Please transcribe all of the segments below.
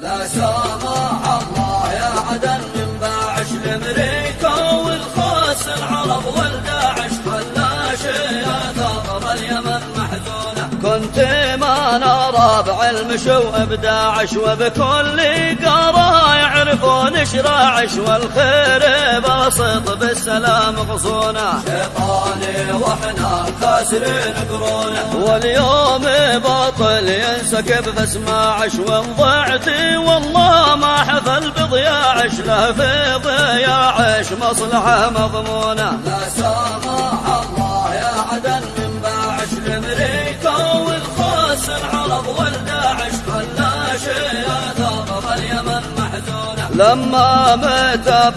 لا الله. ما نرى بعلم شو أبداعش وبكل قرا يعرفون شراعش والخير بسط بالسلام غصونه شيطاني وإحنا كاسرين قرونه واليوم باطل ينسكب فاسماعش وان ضعتي والله ما حفل بضياعش له في ضياعش مصلحة مضمونة. لا سامح العرب والداعش خلاش يا ثغر اليمن محزونه لما متى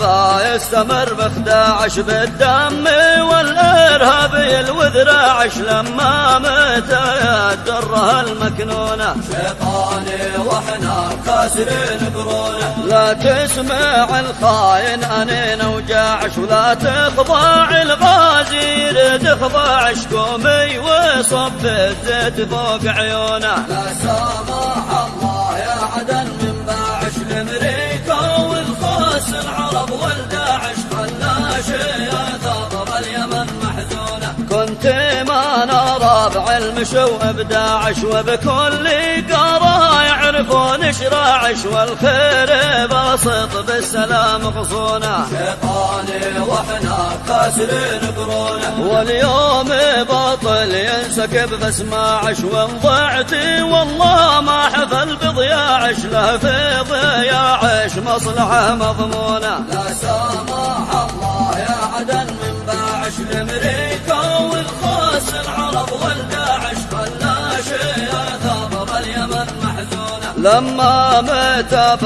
يستمر بخداعش بالدم والارهابي الوذراعش لما متى الدره المكنونه شيطاني وإحنا كاسرين قرونه لا تسمع الخاين أنين وجاعش ولا تخضع يريد خضاع شكومي وصب الزيت فوق عيونه. لا سامح الله يا عدن من باعش الامريكا والخاص العرب والداعش خلاش يا ثغر اليمن محزونة. كنت ما نرى بعلم شو أبداعش وبكل قرا يعرفون شراعش والخير بسط بالسلام غصونه شيطاني وإحنا كاسرين قرونه واليوم باطل ينسكب فاسماعش وان ضعتي والله ما حفل بضياعش له في ضياعش مصلحة مضمونة. لا سامح لما متى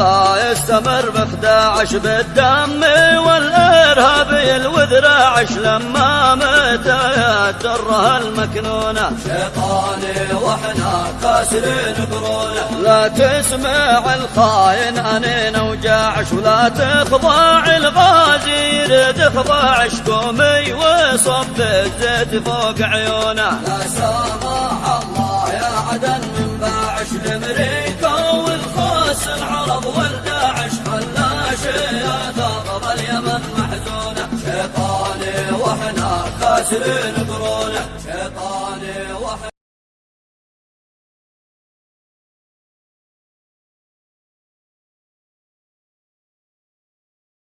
يستمر بخداعش بالدم والارهابي الوذراعش لما متى الدره المكنونه شيطاني وإحنا كاسرين قرونه لا تسمع الخاين أنين وجاعش ولا تخضع الغازي يريد خضاع شكومي وصب الزيت فوق عيونه لا سامح الله يا عدن من باعش الامريكا اليمن محزونة. شيطاني وإحنا كاسرين قرونه